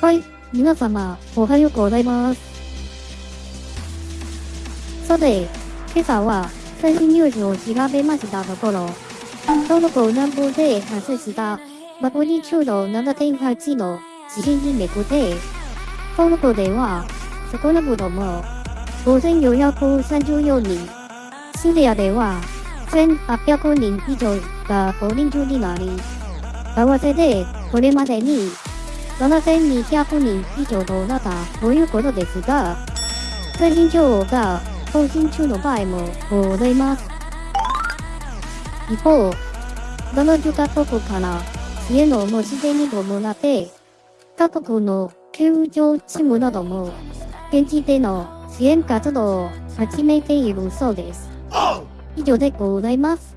はい、皆様、おはようございます。さて、今朝は最新ニュースを調べましたところ、トルコ南部で発生したマグニチュード7.8の地震にめぐって、トルコでは少なくとも5434人、シリアでは1800人以上が大人数になり、合わせてこれまでに7200人以上となったということですが、最新情報が更新中の場合もございます。一方、70カ国から支援の申し出に伴って、各国の救助チームなども現地での支援活動を始めているそうです。以上でございます。